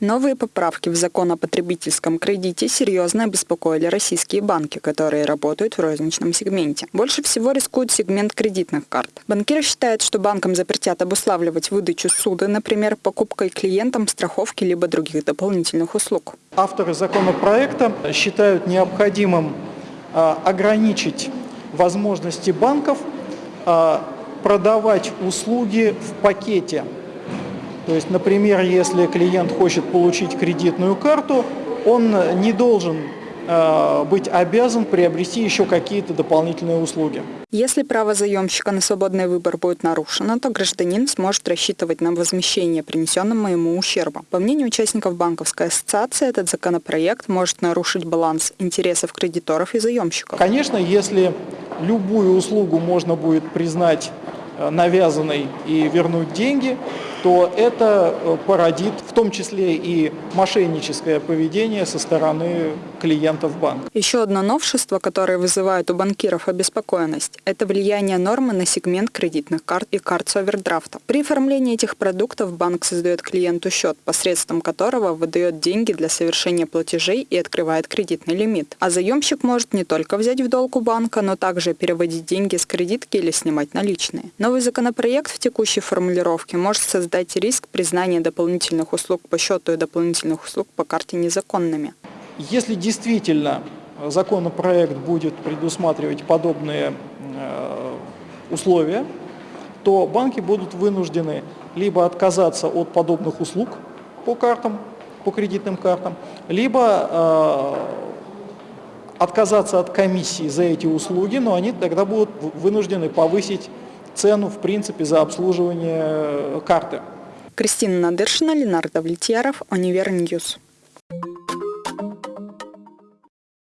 Новые поправки в закон о потребительском кредите серьезно обеспокоили российские банки, которые работают в розничном сегменте. Больше всего рискует сегмент кредитных карт. Банкиры считают, что банкам запретят обуславливать выдачу суды, например, покупкой клиентам страховки либо других дополнительных услуг. Авторы законопроекта считают необходимым а, ограничить возможности банков а, продавать услуги в пакете то есть, например, если клиент хочет получить кредитную карту, он не должен э, быть обязан приобрести еще какие-то дополнительные услуги. Если право заемщика на свободный выбор будет нарушено, то гражданин сможет рассчитывать на возмещение принесенного ему ущерба. По мнению участников банковской ассоциации, этот законопроект может нарушить баланс интересов кредиторов и заемщиков. Конечно, если любую услугу можно будет признать э, навязанной и вернуть деньги, то это э, породит в том числе и мошенническое поведение со стороны клиентов банка. Еще одно новшество, которое вызывает у банкиров обеспокоенность, это влияние нормы на сегмент кредитных карт и карт с овердрафта. При оформлении этих продуктов банк создает клиенту счет, посредством которого выдает деньги для совершения платежей и открывает кредитный лимит. А заемщик может не только взять в долг у банка, но также переводить деньги с кредитки или снимать наличные. Новый законопроект в текущей формулировке может создать создать риск признания дополнительных услуг по счету и дополнительных услуг по карте незаконными. Если действительно законопроект будет предусматривать подобные э, условия, то банки будут вынуждены либо отказаться от подобных услуг по картам, по кредитным картам, либо э, отказаться от комиссии за эти услуги, но они тогда будут вынуждены повысить цену, в принципе, за обслуживание карты. Кристина Надыршина, Ленар Давлетьяров, Univer News.